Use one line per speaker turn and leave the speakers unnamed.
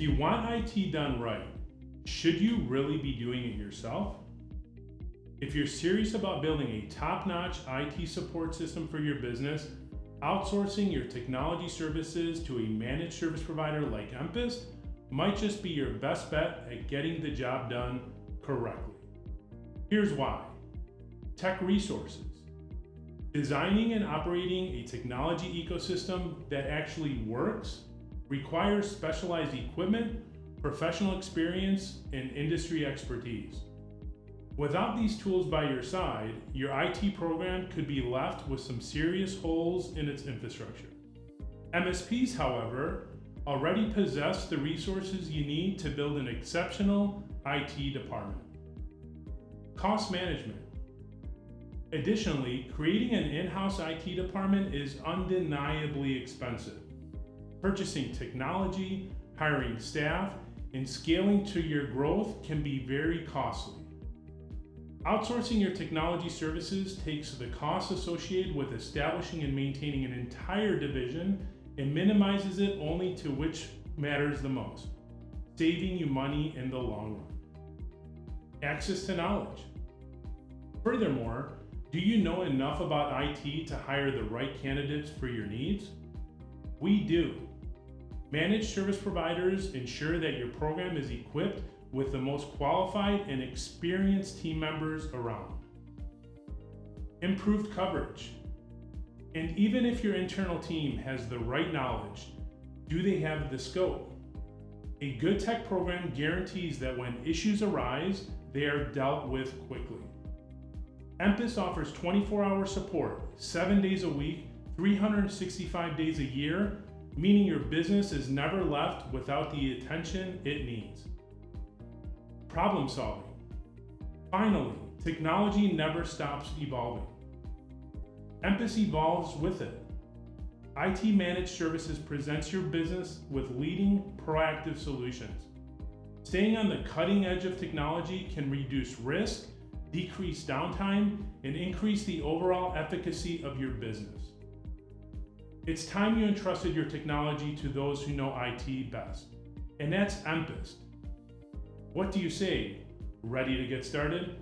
you want IT done right, should you really be doing it yourself? If you're serious about building a top-notch IT support system for your business, outsourcing your technology services to a managed service provider like Empist might just be your best bet at getting the job done correctly. Here's why. Tech resources. Designing and operating a technology ecosystem that actually works requires specialized equipment, professional experience, and industry expertise. Without these tools by your side, your IT program could be left with some serious holes in its infrastructure. MSPs, however, already possess the resources you need to build an exceptional IT department. Cost management. Additionally, creating an in-house IT department is undeniably expensive. Purchasing technology, hiring staff, and scaling to your growth can be very costly. Outsourcing your technology services takes the costs associated with establishing and maintaining an entire division and minimizes it only to which matters the most, saving you money in the long run. Access to knowledge. Furthermore, do you know enough about IT to hire the right candidates for your needs? We do. Managed service providers ensure that your program is equipped with the most qualified and experienced team members around. Improved coverage. And even if your internal team has the right knowledge, do they have the scope? A good tech program guarantees that when issues arise, they are dealt with quickly. Empist offers 24-hour support, 7 days a week, 365 days a year, meaning your business is never left without the attention it needs problem solving. Finally, technology never stops evolving. Empist evolves with it. IT Managed Services presents your business with leading proactive solutions. Staying on the cutting edge of technology can reduce risk, decrease downtime, and increase the overall efficacy of your business. It's time you entrusted your technology to those who know IT best, and that's Empist. What do you say? Ready to get started?